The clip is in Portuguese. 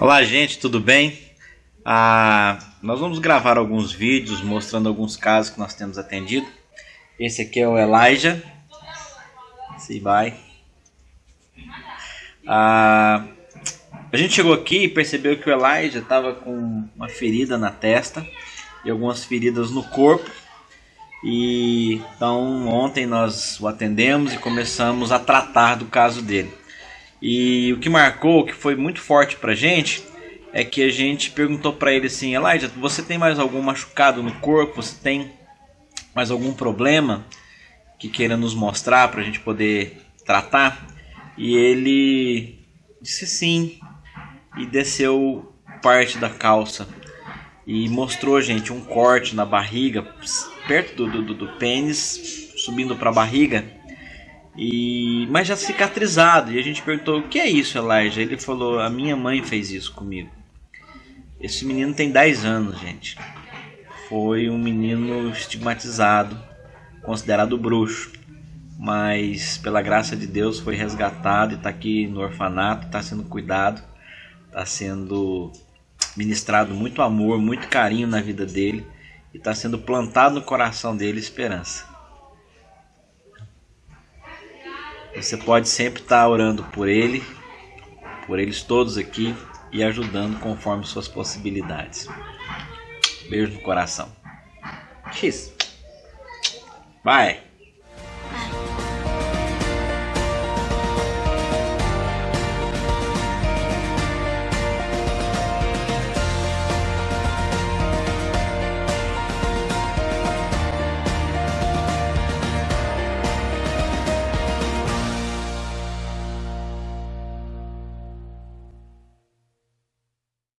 Olá, gente, tudo bem? Ah, nós vamos gravar alguns vídeos mostrando alguns casos que nós temos atendido. Esse aqui é o Elijah. Se vai. Ah, a gente chegou aqui e percebeu que o Elijah estava com uma ferida na testa e algumas feridas no corpo. E então ontem nós o atendemos e começamos a tratar do caso dele. E o que marcou, que foi muito forte pra gente, é que a gente perguntou para ele assim: Elijah, você tem mais algum machucado no corpo? Você tem mais algum problema que queira nos mostrar para a gente poder tratar? E ele disse sim e desceu parte da calça e mostrou gente um corte na barriga, perto do, do, do pênis, subindo para a barriga e, mas já cicatrizado. E a gente perguntou: o que é isso, Elijah? Ele falou: a minha mãe fez isso comigo. Esse menino tem 10 anos, gente. Foi um menino estigmatizado, considerado bruxo. Mas, pela graça de Deus, foi resgatado e está aqui no orfanato, está sendo cuidado, está sendo ministrado muito amor, muito carinho na vida dele e está sendo plantado no coração dele esperança. Você pode sempre estar orando por ele, por eles todos aqui e ajudando conforme suas possibilidades. Beijo no coração. X. Vai.